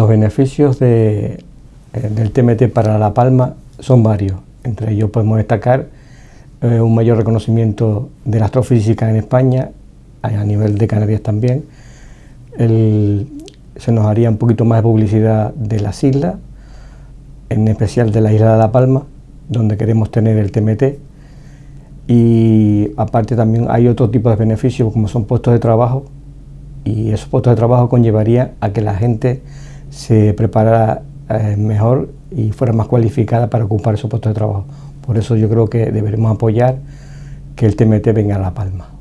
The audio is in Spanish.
Los beneficios eh, del TMT para La Palma son varios. Entre ellos podemos destacar eh, un mayor reconocimiento de la astrofísica en España, a nivel de Canarias también. se nos haría un poquito más de publicidad de las islas, en especial de la isla de La Palma, donde queremos tener el TMT. Y aparte también hay otro tipo de beneficios como son puestos de trabajo y esos puestos de trabajo conllevarían a que la gente se preparara eh, mejor y fuera más cualificada para ocupar esos puestos de trabajo. Por eso yo creo que deberemos apoyar que el TMT venga a La Palma.